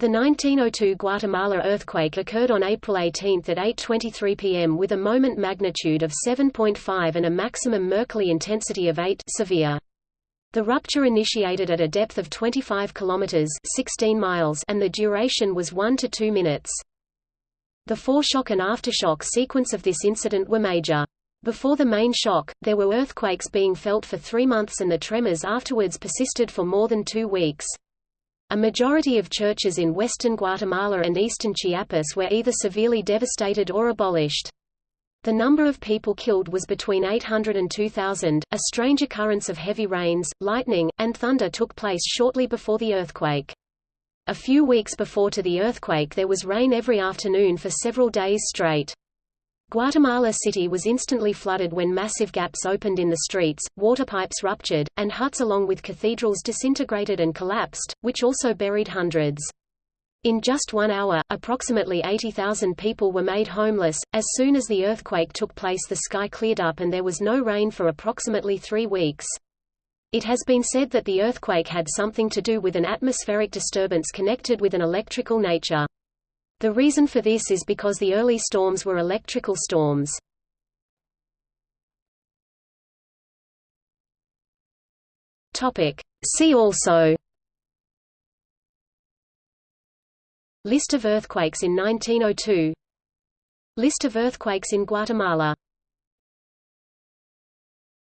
The 1902 Guatemala earthquake occurred on April 18 at 8.23 pm with a moment magnitude of 7.5 and a maximum Mercalli intensity of 8 severe. The rupture initiated at a depth of 25 kilometers 16 miles and the duration was 1 to 2 minutes. The foreshock and aftershock sequence of this incident were major. Before the main shock, there were earthquakes being felt for three months and the tremors afterwards persisted for more than two weeks. A majority of churches in western Guatemala and eastern Chiapas were either severely devastated or abolished. The number of people killed was between 800 and 2,000. A strange occurrence of heavy rains, lightning, and thunder took place shortly before the earthquake. A few weeks before to the earthquake there was rain every afternoon for several days straight. Guatemala City was instantly flooded when massive gaps opened in the streets, water pipes ruptured, and huts along with cathedrals disintegrated and collapsed, which also buried hundreds. In just one hour, approximately 80,000 people were made homeless. As soon as the earthquake took place, the sky cleared up and there was no rain for approximately three weeks. It has been said that the earthquake had something to do with an atmospheric disturbance connected with an electrical nature. The reason for this is because the early storms were electrical storms. See also List of earthquakes in 1902 List of earthquakes in Guatemala